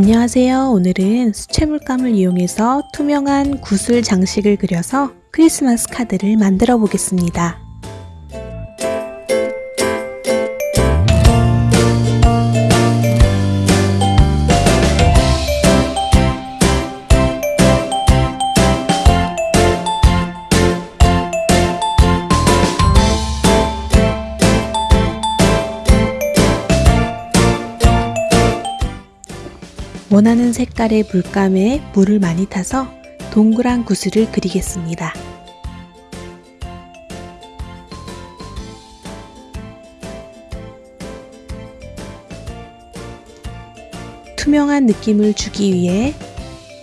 안녕하세요. 오늘은 수채물감을 이용해서 투명한 구슬 장식을 그려서 크리스마스 카드를 만들어 보겠습니다. 원하는 색깔의 물감에 물을 많이 타서 동그란 구슬을 그리겠습니다. 투명한 느낌을 주기 위해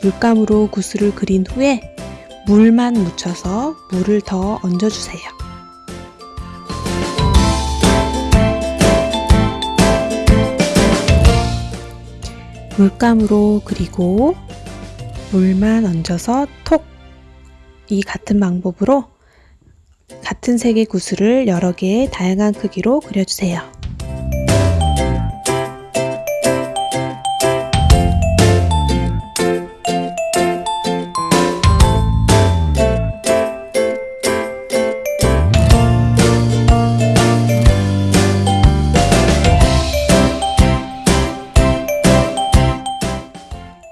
물감으로 구슬을 그린 후에 물만 묻혀서 물을 더 얹어주세요. 물감으로 그리고 물만 얹어서 톡! 이 같은 방법으로 같은 색의 구슬을 여러 개의 다양한 크기로 그려주세요.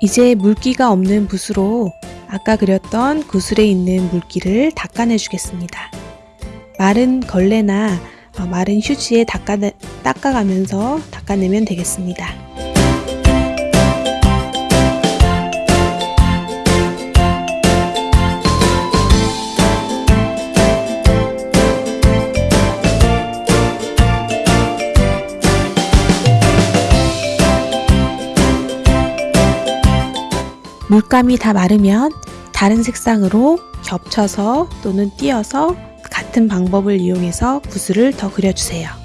이제 물기가 없는 붓으로 아까 그렸던 구슬에 있는 물기를 닦아내 주겠습니다. 마른 걸레나 어, 마른 휴지에 닦아, 닦아가면서 닦아내면 되겠습니다. 물감이 다 마르면 다른 색상으로 겹쳐서 또는 띄어서 같은 방법을 이용해서 구슬을 더 그려주세요.